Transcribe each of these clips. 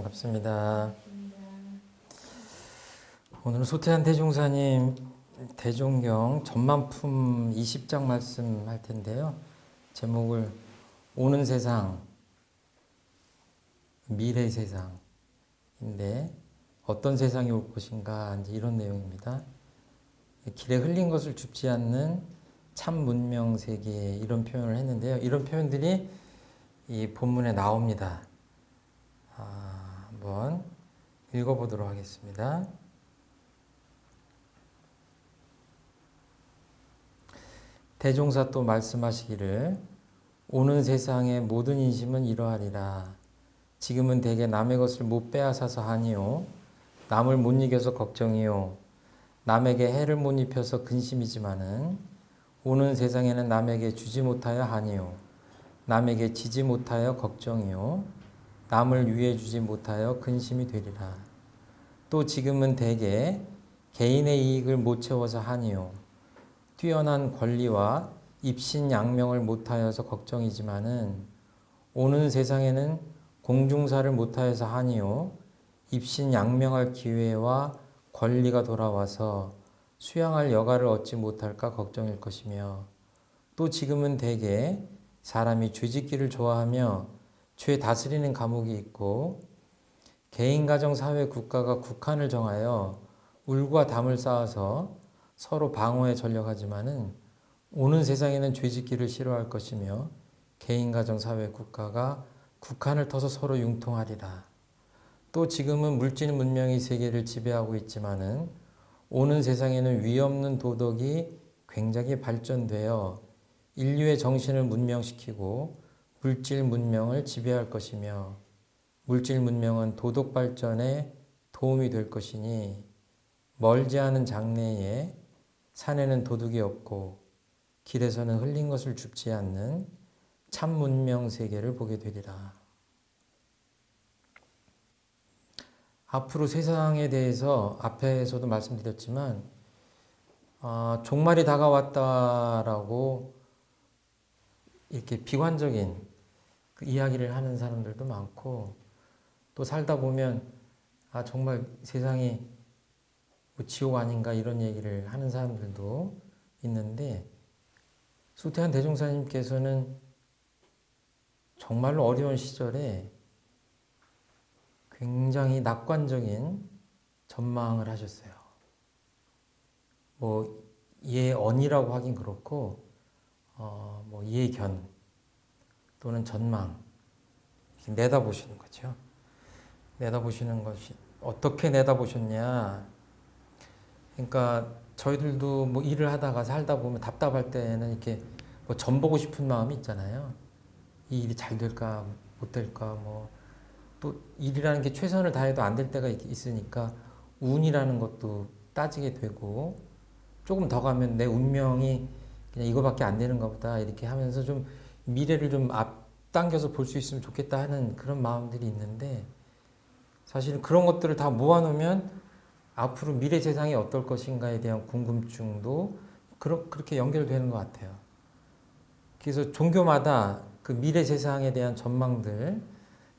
반갑습니다. 오늘은 소태한 대종사님 대종경 전만품 20장 말씀 할 텐데요. 제목을 오는 세상, 미래 세상인데 어떤 세상이 올 것인가 이제 이런 내용입니다. 길에 흘린 것을 줍지 않는 참 문명 세계 이런 표현을 했는데요. 이런 표현들이 이 본문에 나옵니다. 아, 한번 읽어보도록 하겠습니다. 대종사 또 말씀하시기를 오는 세상의 모든 인심은 이러하리라. 지금은 대개 남의 것을 못 빼앗아서 하니요. 남을 못 이겨서 걱정이요. 남에게 해를 못 입혀서 근심이지만은 오는 세상에는 남에게 주지 못하여 하니요. 남에게 지지 못하여 걱정이요. 남을 위해 주지 못하여 근심이 되리라. 또 지금은 대개 개인의 이익을 못 채워서 하니요. 뛰어난 권리와 입신 양명을 못하여서 걱정이지만은 오는 세상에는 공중사를 못하여서 하니요. 입신 양명할 기회와 권리가 돌아와서 수양할 여가를 얻지 못할까 걱정일 것이며 또 지금은 대개 사람이 죄짓기를 좋아하며 죄 다스리는 감옥이 있고 개인 가정 사회 국가가 국한을 정하여 울과 담을 쌓아서 서로 방어에 전력하지만은 오는 세상에는 죄짓기를 싫어할 것이며 개인 가정 사회 국가가 국한을 터서 서로 융통하리라. 또 지금은 물질 문명이 세계를 지배하고 있지만은 오는 세상에는 위 없는 도덕이 굉장히 발전되어 인류의 정신을 문명시키고 물질 문명을 지배할 것이며 물질 문명은 도덕 발전에 도움이 될 것이니 멀지 않은 장래에 산에는 도둑이 없고 길에서는 흘린 것을 줍지 않는 참 문명 세계를 보게 되리라. 앞으로 세상에 대해서 앞에서도 말씀드렸지만 어, 종말이 다가왔다라고 이렇게 비관적인 그 이야기를 하는 사람들도 많고 또 살다 보면 아 정말 세상이 뭐 지옥 아닌가 이런 얘기를 하는 사람들도 있는데 수태한 대종사님께서는 정말로 어려운 시절에 굉장히 낙관적인 전망을 하셨어요. 뭐 예언이라고 하긴 그렇고 어, 뭐 예견 또는 전망 내다보시는 거죠. 내다보시는 것이 어떻게 내다보셨냐? 그러니까 저희들도 뭐 일을 하다가 살다 보면 답답할 때는 이렇게 뭐 전 보고 싶은 마음이 있잖아요. 이 일이 잘 될까 못 될까 뭐 또 일이라는 게 최선을 다해도 안 될 때가 있으니까 운이라는 것도 따지게 되고 조금 더 가면 내 운명이 그냥 이거밖에 안 되는가 보다 이렇게 하면서 좀 미래를 좀 앞당겨서 볼 수 있으면 좋겠다 하는 그런 마음들이 있는데 사실 그런 것들을 다 모아놓으면 앞으로 미래 세상이 어떨 것인가에 대한 궁금증도 그렇게 연결되는 것 같아요. 그래서 종교마다 그 미래 세상에 대한 전망들,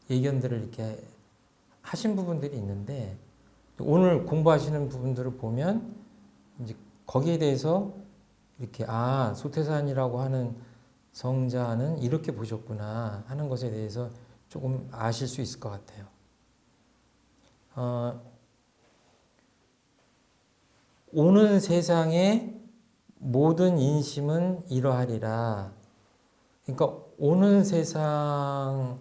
예견들을 이렇게 하신 부분들이 있는데 오늘 공부하시는 부분들을 보면 이제 거기에 대해서 이렇게 아 소태산이라고 하는 성자는 이렇게 보셨구나 하는 것에 대해서 조금 아실 수 있을 것 같아요. 어, 오는 세상의 모든 인심은 이러하리라. 그러니까 오는 세상의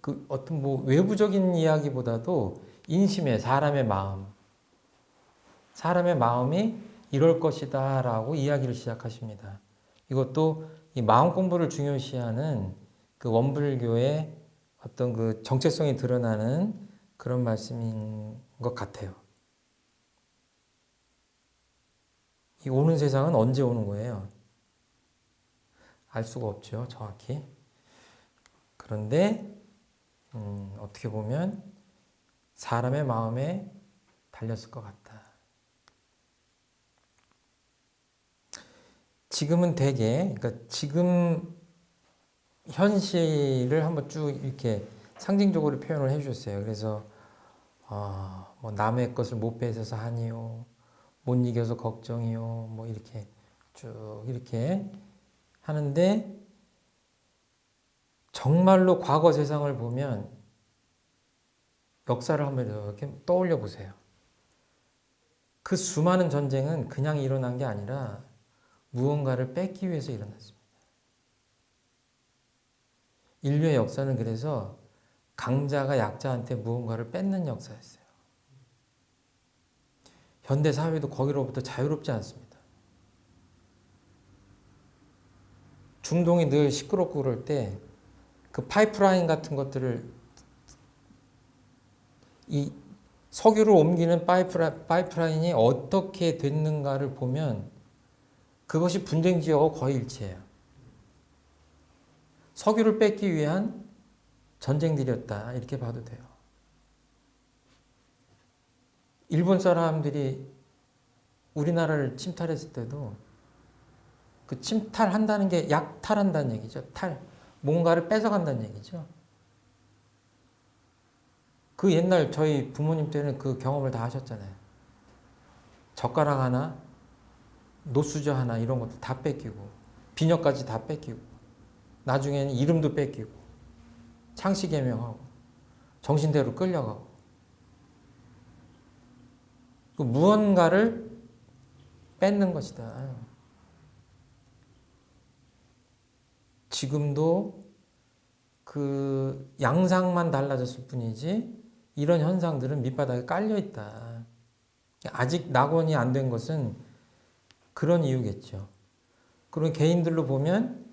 그 어떤 뭐 외부적인 이야기보다도 인심의 사람의 마음, 사람의 마음이 이럴 것이다 라고 이야기를 시작하십니다. 이것도 이 마음 공부를 중요시하는 그 원불교의 어떤 그 정체성이 드러나는 그런 말씀인 것 같아요. 이 오는 세상은 언제 오는 거예요? 알 수가 없죠, 정확히. 그런데 음, 어떻게 보면 사람의 마음에 달렸을 것 같다. 지금은 대개, 그러니까 지금 현실을 한번 쭉 이렇게 상징적으로 표현을 해주셨어요. 그래서 어, 뭐 남의 것을 못 뺏어서 하니요, 못 이겨서 걱정이요, 뭐 이렇게 쭉 이렇게 하는데 정말로 과거 세상을 보면 역사를 한번 이렇게 떠올려 보세요. 그 수많은 전쟁은 그냥 일어난 게 아니라 무언가를 뺏기 위해서 일어났습니다. 인류의 역사는 그래서 강자가 약자한테 무언가를 뺏는 역사였어요. 현대 사회도 거기로부터 자유롭지 않습니다. 중동이 늘 시끄럽고 그럴 때 그 파이프라인 같은 것들을 이 석유를 옮기는 파이프라, 파이프라인이 어떻게 됐는가를 보면 그것이 분쟁 지역하고 거의 일치해요. 석유를 뺏기 위한 전쟁들이었다 이렇게 봐도 돼요. 일본 사람들이 우리나라를 침탈했을 때도 그 침탈한다는 게 약탈한다는 얘기죠. 탈. 뭔가를 뺏어간다는 얘기죠. 그 옛날 저희 부모님 때는 그 경험을 다 하셨잖아요. 젓가락 하나, 노수저 하나 이런 것도 다 뺏기고 비녀까지 다 뺏기고 나중에는 이름도 뺏기고 창씨 개명하고 정신대로 끌려가고 그 무언가를 뺏는 것이다. 지금도 그 양상만 달라졌을 뿐이지 이런 현상들은 밑바닥에 깔려 있다. 아직 낙원이 안 된 것은 그런 이유겠죠. 그런 개인들로 보면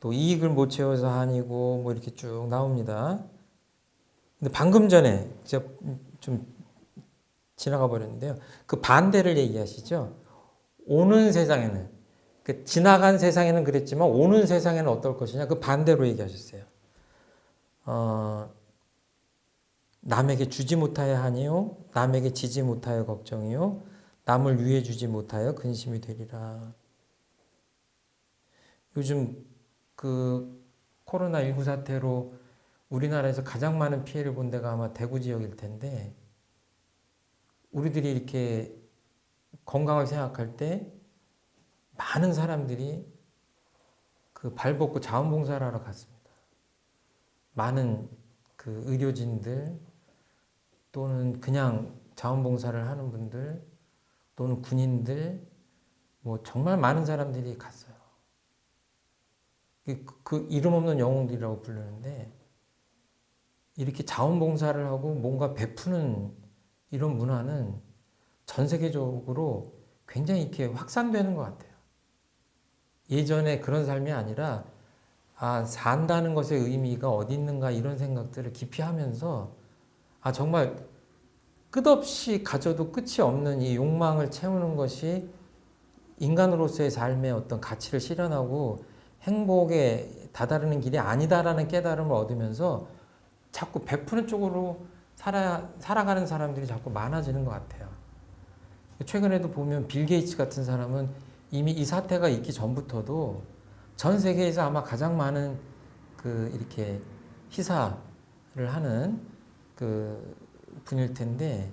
또 이익을 못 채워서 아니고 뭐 이렇게 쭉 나옵니다. 근데 방금 전에 제가 좀 지나가 버렸는데요. 그 반대를 얘기하시죠. 오는 세상에는 그 지나간 세상에는 그랬지만 오는 세상에는 어떨 것이냐 그 반대로 얘기하셨어요. 어, 남에게 주지 못하여 하니요 남에게 지지 못하여 걱정이요 남을 위해 주지 못하여 근심이 되리라. 요즘 그 코로나19 사태로 우리나라에서 가장 많은 피해를 본 데가 아마 대구 지역일 텐데 우리들이 이렇게 건강을 생각할 때 많은 사람들이 그 발벗고 자원봉사를 하러 갔습니다. 많은 그 의료진들 또는 그냥 자원봉사를 하는 분들 또는 군인들 뭐 정말 많은 사람들이 갔어요. 그, 그 이름 없는 영웅들이라고 부르는데 이렇게 자원봉사를 하고 뭔가 베푸는 이런 문화는 전 세계적으로 굉장히 이렇게 확산되는 것 같아요. 예전에 그런 삶이 아니라 아 산다는 것의 의미가 어디 있는가 이런 생각들을 깊이 하면서 아 정말 끝없이 가져도 끝이 없는 이 욕망을 채우는 것이 인간으로서의 삶의 어떤 가치를 실현하고 행복에 다다르는 길이 아니다라는 깨달음을 얻으면서 자꾸 베푸는 쪽으로 살아, 살아가는 사람들이 자꾸 많아지는 것 같아요. 최근에도 보면 빌 게이츠 같은 사람은 이미 이 사태가 있기 전부터도 전 세계에서 아마 가장 많은 그 이렇게 희사를 하는 그 분일 텐데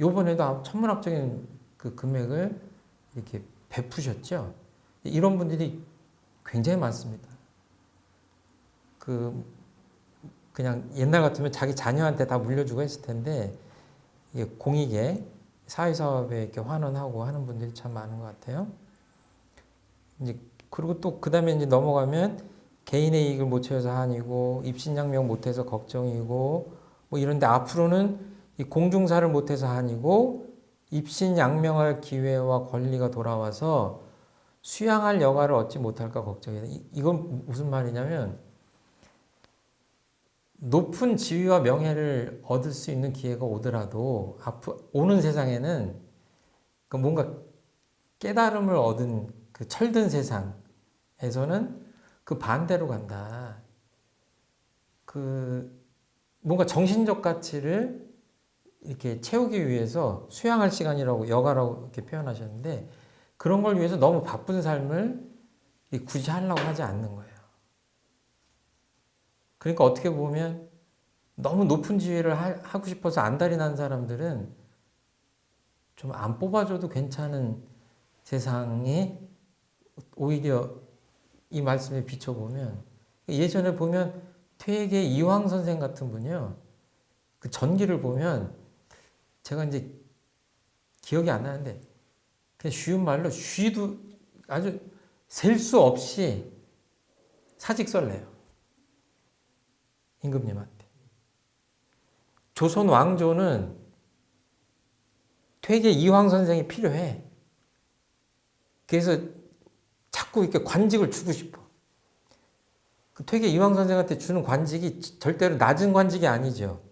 요번에도 천문학적인 그 금액을 이렇게 베푸셨죠. 이런 분들이 굉장히 많습니다. 그 그냥 옛날 같으면 자기 자녀한테 다 물려주고 했을 텐데 공익에 사회사업에 이렇게 환원하고 하는 분들이 참 많은 것 같아요. 이제 그리고 또 그 다음에 이제 넘어가면 개인의 이익을 못 채워서 한이고 입신양명 못해서 걱정이고 뭐 이런데 앞으로는 이 공중사를 못해서 한이고 입신 양명할 기회와 권리가 돌아와서 수양할 여가를 얻지 못할까 걱정이다. 이건 무슨 말이냐면 높은 지위와 명예를 얻을 수 있는 기회가 오더라도 앞으로 오는 세상에는 그 뭔가 깨달음을 얻은 그 철든 세상에서는 그 반대로 간다. 그 뭔가 정신적 가치를 이렇게 채우기 위해서 수양할 시간이라고 여가라고 이렇게 표현하셨는데 그런 걸 위해서 너무 바쁜 삶을 굳이 하려고 하지 않는 거예요. 그러니까 어떻게 보면 너무 높은 지위를 하, 하고 싶어서 안달이 난 사람들은 좀 안 뽑아줘도 괜찮은 세상에 오히려 이 말씀에 비춰보면 예전에 보면 퇴계 이황 선생 같은 분이요. 그 전기를 보면 제가 이제 기억이 안 나는데 그냥 쉬운 말로 쉬도 아주 셀 수 없이 사직설래요. 임금님한테. 조선 왕조는 퇴계 이황 선생이 필요해. 그래서 자꾸 이렇게 관직을 주고 싶어. 그 퇴계 이황 선생한테 주는 관직이 절대로 낮은 관직이 아니죠.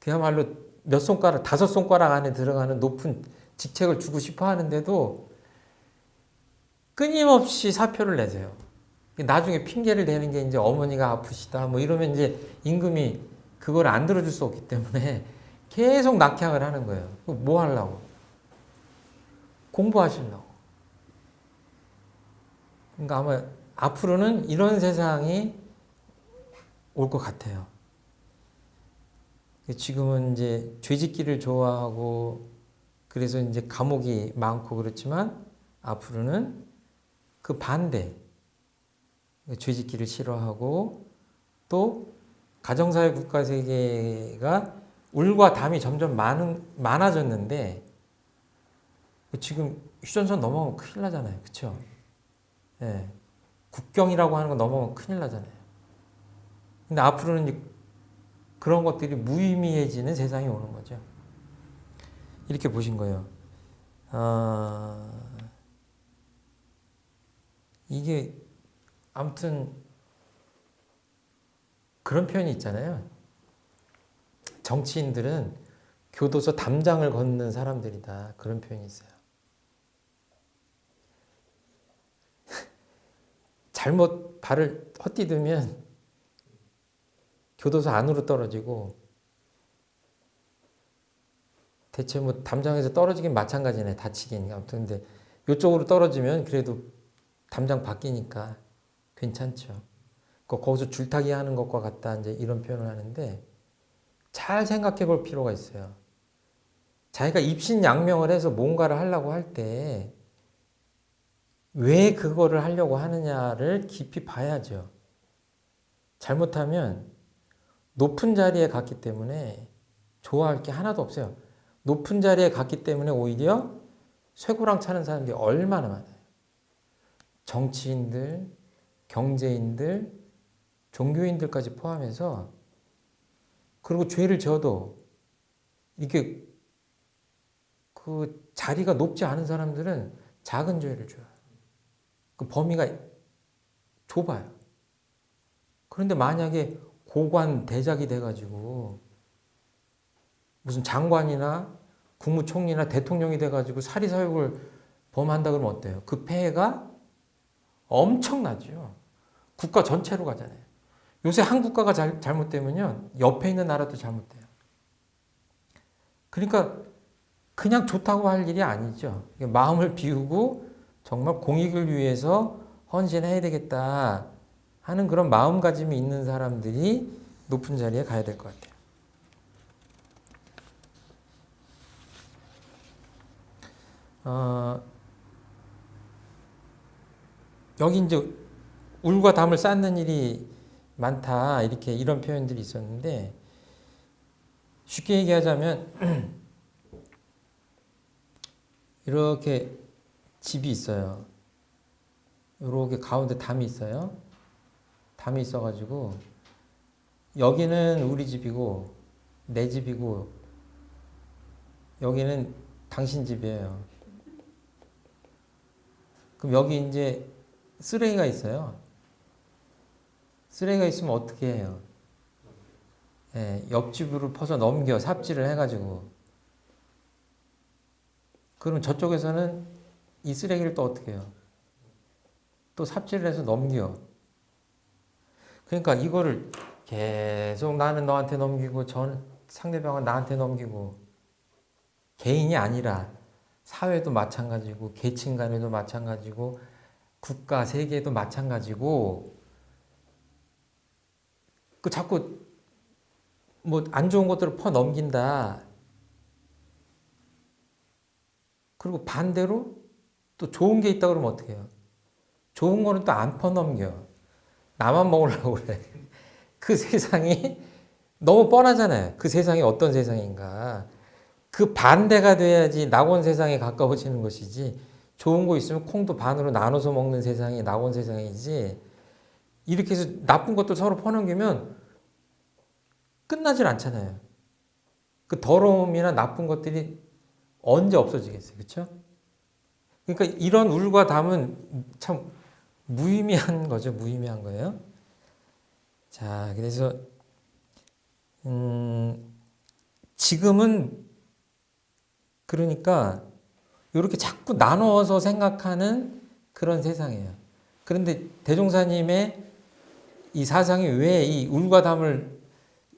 그야말로 몇 손가락, 다섯 손가락 안에 들어가는 높은 직책을 주고 싶어 하는데도 끊임없이 사표를 내세요. 나중에 핑계를 대는 게 이제 어머니가 아프시다 뭐 이러면 이제 임금이 그걸 안 들어줄 수 없기 때문에 계속 낙향을 하는 거예요. 뭐 하려고? 공부하시려고. 그러니까 아마 앞으로는 이런 세상이 올 것 같아요. 지금은 이제 죄짓기를 좋아하고 그래서 이제 감옥이 많고 그렇지만 앞으로는 그 반대 죄짓기를 싫어하고 또 가정사회 국가 세계가 울과 담이 점점 많은, 많아졌는데 지금 휴전선 넘어가면 큰일 나잖아요. 그쵸? 예. 국경이라고 하는 거 넘어가면 큰일 나잖아요. 근데 앞으로는 그런 것들이 무의미해지는 세상이 오는 거죠. 이렇게 보신 거예요. 아, 이게 아무튼 그런 표현이 있잖아요. 정치인들은 교도소 담장을 걷는 사람들이다. 그런 표현이 있어요. 잘못 발을 헛디디면 교도소 안으로 떨어지고 대체 뭐 담장에서 떨어지긴 마찬가지네 다치긴 아무튼 근데 이쪽으로 떨어지면 그래도 담장 바뀌니까 괜찮죠. 거기서 줄타기 하는 것과 같다 이제 이런 표현을 하는데 잘 생각해 볼 필요가 있어요. 자기가 입신양명을 해서 뭔가를 하려고 할 때 왜 그거를 하려고 하느냐를 깊이 봐야죠. 잘못하면 높은 자리에 갔기 때문에 좋아할 게 하나도 없어요. 높은 자리에 갔기 때문에 오히려 쇠고랑 차는 사람들이 얼마나 많아요. 정치인들, 경제인들, 종교인들까지 포함해서 그리고 죄를 져도 이렇게 그 자리가 높지 않은 사람들은 작은 죄를 줘요. 그 범위가 좁아요. 그런데 만약에 고관 대작이 돼가지고 무슨 장관이나 국무총리나 대통령이 돼가지고 사리사욕을 범한다 그러면 어때요? 그 폐해가 엄청나죠. 국가 전체로 가잖아요. 요새 한 국가가 잘, 잘못되면요. 옆에 있는 나라도 잘못돼요. 그러니까 그냥 좋다고 할 일이 아니죠. 마음을 비우고 정말 공익을 위해서 헌신해야 되겠다 하는 그런 마음가짐이 있는 사람들이 높은 자리에 가야 될 것 같아요. 어, 여기 이제 울과 담을 쌓는 일이 많다 이렇게 이런 표현들이 있었는데 쉽게 얘기하자면 이렇게 집이 있어요. 이렇게 가운데 담이 있어요. 담이 있어가지고 여기는 우리 집이고 내 집이고 여기는 당신 집이에요. 그럼 여기 이제 쓰레기가 있어요. 쓰레기가 있으면 어떻게 해요? 예, 옆집으로 퍼서 넘겨 삽질을 해가지고 그럼 저쪽에서는 이 쓰레기를 또 어떻게 해요? 또 삽질을 해서 넘겨 그러니까 이거를 계속 나는 너한테 넘기고 전 상대방은 나한테 넘기고 개인이 아니라 사회도 마찬가지고 계층 간에도 마찬가지고 국가 세계도 마찬가지고 그 자꾸 뭐 안 좋은 것들을 퍼 넘긴다. 그리고 반대로 또 좋은 게 있다 그러면 어떻게 해요? 좋은 거는 또 안 퍼 넘겨. 나만 먹으려고 그래. 그 세상이 너무 뻔하잖아요. 그 세상이 어떤 세상인가. 그 반대가 돼야지 낙원 세상에 가까워지는 것이지. 좋은 거 있으면 콩도 반으로 나눠서 먹는 세상이 낙원 세상이지. 이렇게 해서 나쁜 것도 서로 퍼넘기면 끝나질 않잖아요. 그 더러움이나 나쁜 것들이 언제 없어지겠어요. 그렇죠? 그러니까 이런 울과 담은 참 무의미한 거죠. 무의미한 거예요. 자, 그래서 음, 지금은 그러니까 이렇게 자꾸 나누어서 생각하는 그런 세상이에요. 그런데 대종사님의 이 사상이 왜 이 울과 담을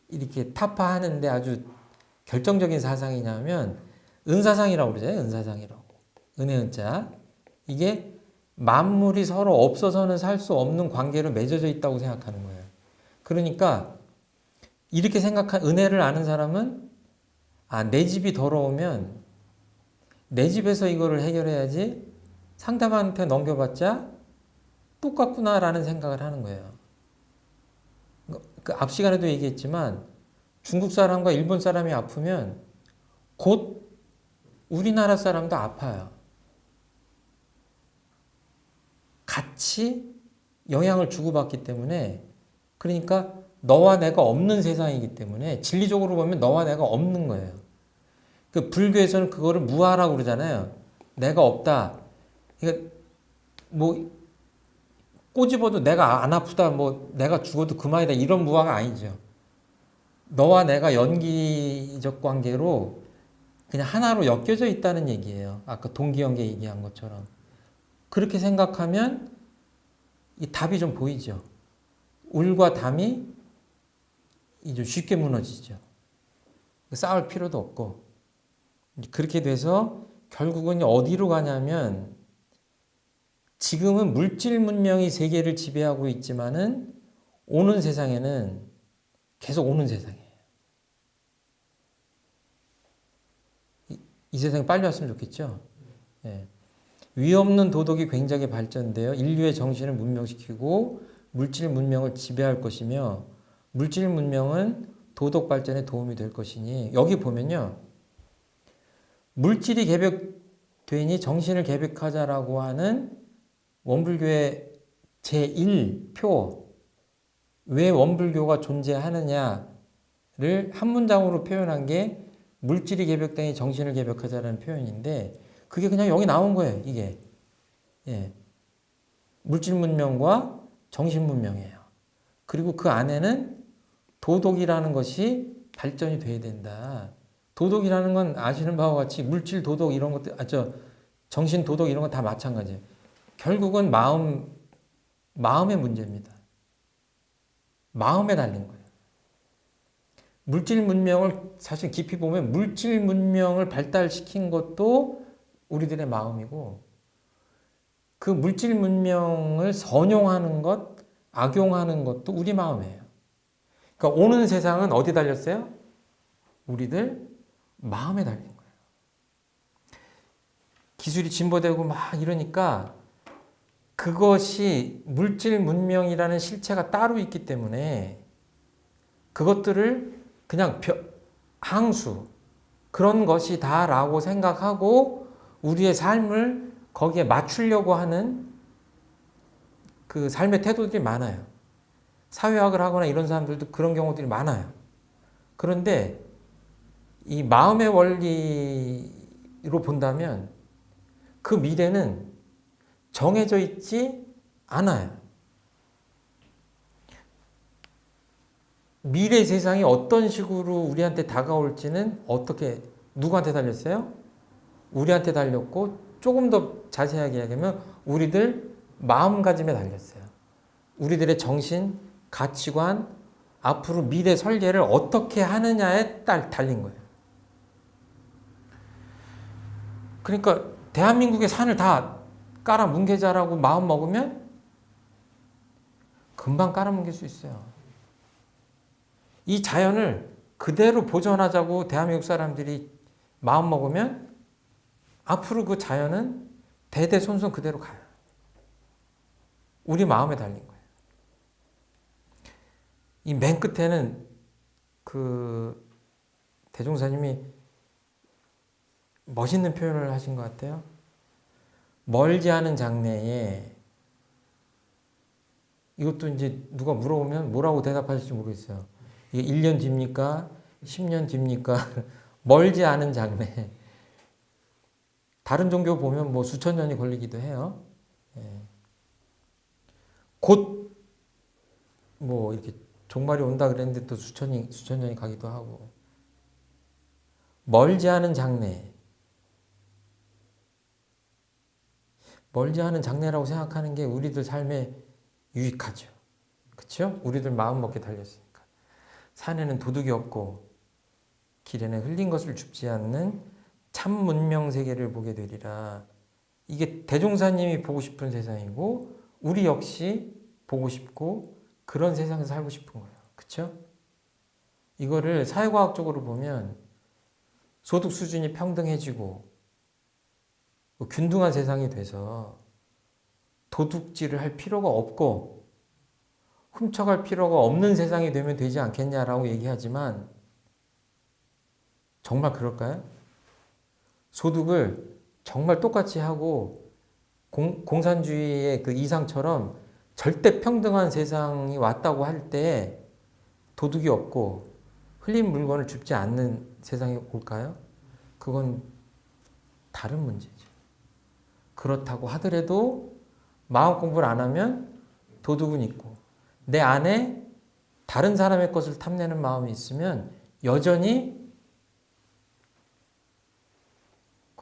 이렇게 타파하는데 아주 결정적인 사상이냐면 은사상이라고 그러잖아요. 은사상이라고. 은혜 은자. 이게 만물이 서로 없어서는 살 수 없는 관계로 맺어져 있다고 생각하는 거예요. 그러니까 이렇게 생각한 은혜를 아는 사람은 아, 내 집이 더러우면 내 집에서 이거를 해결해야지 상대방한테 넘겨봤자 똑같구나라는 생각을 하는 거예요. 그 앞 시간에도 얘기했지만 중국 사람과 일본 사람이 아프면 곧 우리나라 사람도 아파요. 같이 영향을 주고받기 때문에 그러니까 너와 내가 없는 세상이기 때문에 진리적으로 보면 너와 내가 없는 거예요. 그 불교에서는 그거를 무아라고 그러잖아요. 내가 없다. 그러니까 뭐 꼬집어도 내가 안 아프다, 뭐 내가 죽어도 그만이다 이런 무아가 아니죠. 너와 내가 연기적 관계로 그냥 하나로 엮여져 있다는 얘기예요. 아까 동기연계 얘기한 것처럼. 그렇게 생각하면 이 답이 좀 보이죠. 울과 담이 좀 쉽게 무너지죠. 싸울 필요도 없고. 그렇게 돼서 결국은 어디로 가냐면 지금은 물질 문명이 세계를 지배하고 있지만은 오는 세상에는 계속 오는 세상이에요. 이, 이 세상이 빨리 왔으면 좋겠죠. 예. 위 없는 도덕이 굉장히 발전되어 인류의 정신을 문명시키고 물질 문명을 지배할 것이며 물질 문명은 도덕 발전에 도움이 될 것이니 여기 보면요. 물질이 개벽되니 정신을 개벽하자라고 하는 원불교의 제1표 왜 원불교가 존재하느냐를 한 문장으로 표현한 게 물질이 개벽되니 정신을 개벽하자라는 표현인데 그게 그냥 여기 나온 거예요. 이게 예. 물질 문명과 정신 문명이에요. 그리고 그 안에는 도덕이라는 것이 발전이 돼야 된다. 도덕이라는 건 아시는 바와 같이 물질 도덕 이런 것들, 아, 저, 정신 도덕 이런 건 다 마찬가지예요. 결국은 마음, 마음의 문제입니다. 마음에 달린 거예요. 물질 문명을 사실 깊이 보면 물질 문명을 발달시킨 것도 우리들의 마음이고 그 물질 문명을 선용하는 것, 악용하는 것도 우리 마음이에요. 그러니까 오는 세상은 어디 달렸어요? 우리들 마음에 달린 거예요. 기술이 진보되고 막 이러니까 그것이 물질 문명이라는 실체가 따로 있기 때문에 그것들을 그냥 항수 그런 것이 다라고 생각하고 우리의 삶을 거기에 맞추려고 하는 그 삶의 태도들이 많아요. 사회학을 하거나 이런 사람들도 그런 경우들이 많아요. 그런데 이 마음의 원리로 본다면 그 미래는 정해져 있지 않아요. 미래 세상이 어떤 식으로 우리한테 다가올지는 어떻게 누구한테 달렸어요? 우리한테 달렸고 조금 더 자세하게 이야기하면 우리들 마음가짐에 달렸어요. 우리들의 정신, 가치관, 앞으로 미래 설계를 어떻게 하느냐에 딸 달린 거예요. 그러니까 대한민국의 산을 다 깔아 뭉개자라고 마음 먹으면 금방 깔아 뭉갤 수 있어요. 이 자연을 그대로 보존하자고 대한민국 사람들이 마음 먹으면 앞으로 그 자연은 대대손손 그대로 가요. 우리 마음에 달린 거예요. 이 맨 끝에는 그 대종사님이 멋있는 표현을 하신 것 같아요. 멀지 않은 장래에 이것도 이제 누가 물어보면 뭐라고 대답하실지 모르겠어요. 이게 1년 뒤입니까? 10년 뒤입니까? 멀지 않은 장래. 다른 종교 보면 뭐 수천 년이 걸리기도 해요. 예. 곧뭐 이렇게 종말이 온다 그랬는데 또 수천이 수천 년이 가기도 하고 멀지 않은 장래. 멀지 않은 장래라고 생각하는 게 우리들 삶에 유익하죠. 그렇죠? 우리들 마음 먹게 달렸으니까. 산에는 도둑이 없고 길에는 흘린 것을 줍지 않는 참 문명 세계를 보게 되리라. 이게 대종사님이 보고 싶은 세상이고 우리 역시 보고 싶고 그런 세상에서 살고 싶은 거예요. 그렇죠? 이거를 사회과학적으로 보면 소득 수준이 평등해지고 뭐 균등한 세상이 돼서 도둑질을 할 필요가 없고 훔쳐갈 필요가 없는 세상이 되면 되지 않겠냐라고 얘기하지만 정말 그럴까요? 소득을 정말 똑같이 하고 공, 공산주의의 그 이상처럼 절대 평등한 세상이 왔다고 할 때 도둑이 없고 흘린 물건을 줍지 않는 세상이 올까요? 그건 다른 문제죠. 그렇다고 하더라도 마음 공부를 안 하면 도둑은 있고 내 안에 다른 사람의 것을 탐내는 마음이 있으면 여전히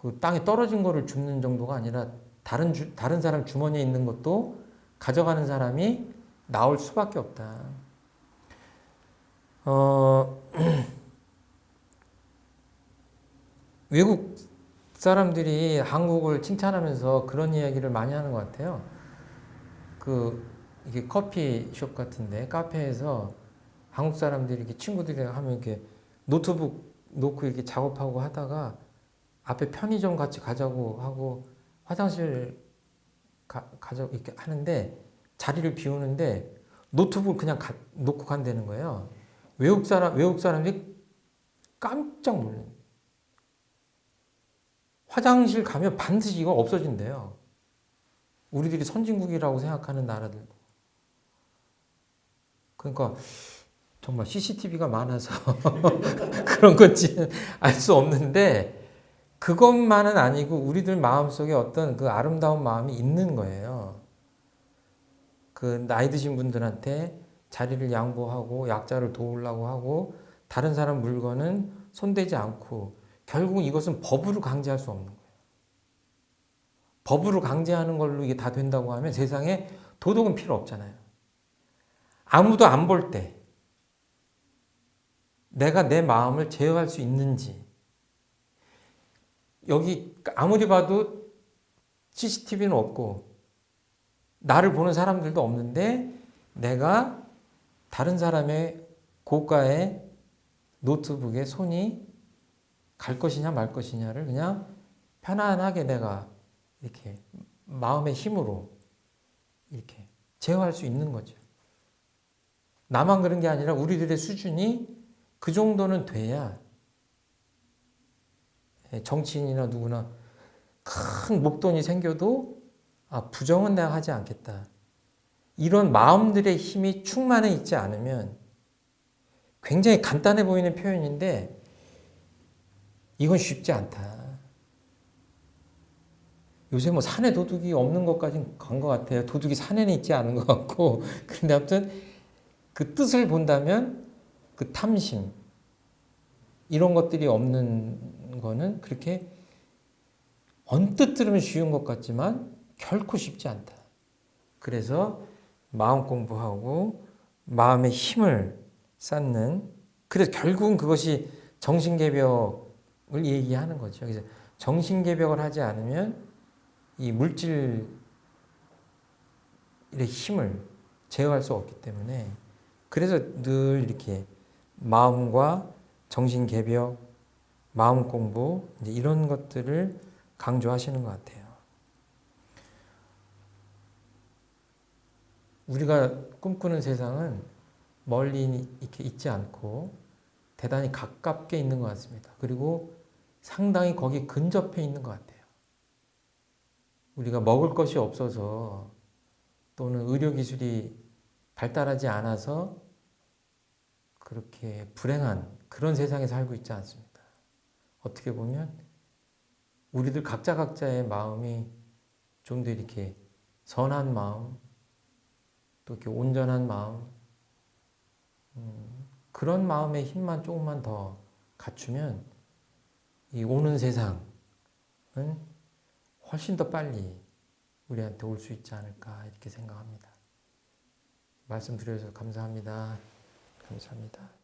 그 땅에 떨어진 거를 줍는 정도가 아니라 다른 주, 다른 사람 주머니에 있는 것도 가져가는 사람이 나올 수밖에 없다. 어, 외국 사람들이 한국을 칭찬하면서 그런 이야기를 많이 하는 것 같아요. 그 이게 커피숍 같은데 카페에서 한국 사람들이 이렇게 친구들이랑 하면 이렇게 노트북 놓고 이렇게 작업하고 하다가 앞에 편의점 같이 가자고 하고 화장실 가, 가자 이렇게 하는데 자리를 비우는데 노트북 그냥 가, 놓고 간다는 거예요. 외국 사람 외국 사람들이 깜짝 놀래. 화장실 가면 반드시 이거 없어진대요. 우리들이 선진국이라고 생각하는 나라들도. 그러니까 정말 CCTV가 많아서 그런 건지는 알수 없는데 그것만은 아니고 우리들 마음속에 어떤 그 아름다운 마음이 있는 거예요. 그 나이 드신 분들한테 자리를 양보하고 약자를 도우려고 하고 다른 사람 물건은 손대지 않고 결국 이것은 법으로 강제할 수 없는 거예요. 법으로 강제하는 걸로 이게 다 된다고 하면 세상에 도덕은 필요 없잖아요. 아무도 안 볼 때 내가 내 마음을 제어할 수 있는지 여기 아무리 봐도 CCTV는 없고 나를 보는 사람들도 없는데 내가 다른 사람의 고가의 노트북에 손이 갈 것이냐 말 것이냐를 그냥 편안하게 내가 이렇게 마음의 힘으로 이렇게 제어할 수 있는 거죠. 나만 그런 게 아니라 우리들의 수준이 그 정도는 돼야 예, 정치인이나 누구나 큰 목돈이 생겨도 아, 부정은 내가 하지 않겠다. 이런 마음들의 힘이 충만해 있지 않으면 굉장히 간단해 보이는 표현인데 이건 쉽지 않다. 요새 뭐 산에 도둑이 없는 것까지는 간 것 같아요. 도둑이 산에는 있지 않은 것 같고. 근데 아무튼 그 뜻을 본다면 그 탐심, 이런 것들이 없는 거는 그렇게 언뜻 들으면 쉬운 것 같지만 결코 쉽지 않다. 그래서 마음 공부하고 마음의 힘을 쌓는 그래서 결국은 그것이 정신개벽을 얘기하는 거죠. 그래서 정신개벽을 하지 않으면 이 물질의 힘을 제어할 수 없기 때문에 그래서 늘 이렇게 마음과 정신 개벽, 마음 공부 이런 것들을 강조하시는 것 같아요. 우리가 꿈꾸는 세상은 멀리 이렇게 있지 않고 대단히 가깝게 있는 것 같습니다. 그리고 상당히 거기 근접해 있는 것 같아요. 우리가 먹을 것이 없어서 또는 의료기술이 발달하지 않아서 그렇게 불행한 그런 세상에 살고 있지 않습니다. 어떻게 보면 우리들 각자 각자의 마음이 좀 더 이렇게 선한 마음, 또 이렇게 온전한 마음, 음, 그런 마음의 힘만 조금만 더 갖추면 이 오는 세상은 훨씬 더 빨리 우리한테 올 수 있지 않을까 이렇게 생각합니다. 말씀 드려주셔서 감사합니다. 감사합니다.